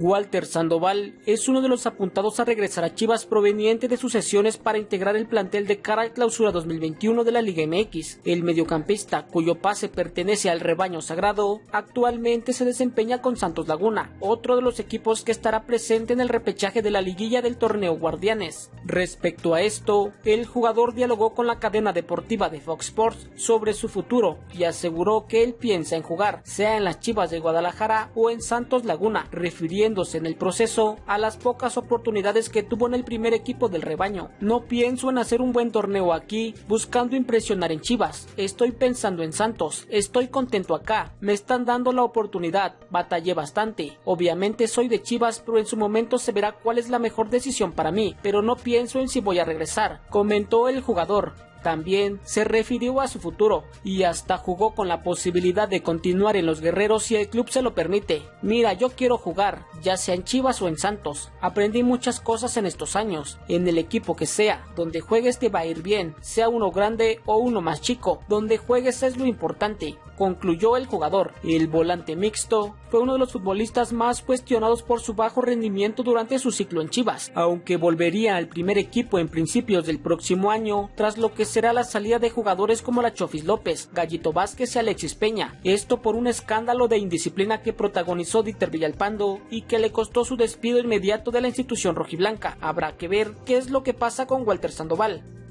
Walter Sandoval es uno de los apuntados a regresar a Chivas proveniente de sus sesiones para integrar el plantel de cara al clausura 2021 de la Liga MX. El mediocampista, cuyo pase pertenece al rebaño sagrado, actualmente se desempeña con Santos Laguna, otro de los equipos que estará presente en el repechaje de la liguilla del torneo Guardianes. Respecto a esto, el jugador dialogó con la cadena deportiva de Fox Sports sobre su futuro y aseguró que él piensa en jugar, sea en las Chivas de Guadalajara o en Santos Laguna, refiriendo en el proceso a las pocas oportunidades que tuvo en el primer equipo del rebaño. No pienso en hacer un buen torneo aquí, buscando impresionar en Chivas. Estoy pensando en Santos. Estoy contento acá. Me están dando la oportunidad. Batallé bastante. Obviamente soy de Chivas, pero en su momento se verá cuál es la mejor decisión para mí. Pero no pienso en si voy a regresar, comentó el jugador. También se refirió a su futuro y hasta jugó con la posibilidad de continuar en los guerreros si el club se lo permite. Mira, yo quiero jugar, ya sea en Chivas o en Santos. Aprendí muchas cosas en estos años. En el equipo que sea, donde juegues te va a ir bien, sea uno grande o uno más chico. Donde juegues es lo importante concluyó el jugador. El volante mixto fue uno de los futbolistas más cuestionados por su bajo rendimiento durante su ciclo en Chivas, aunque volvería al primer equipo en principios del próximo año, tras lo que será la salida de jugadores como la Chofis López, Gallito Vázquez y Alexis Peña, esto por un escándalo de indisciplina que protagonizó Dieter Villalpando y que le costó su despido inmediato de la institución rojiblanca. Habrá que ver qué es lo que pasa con Walter Sandoval.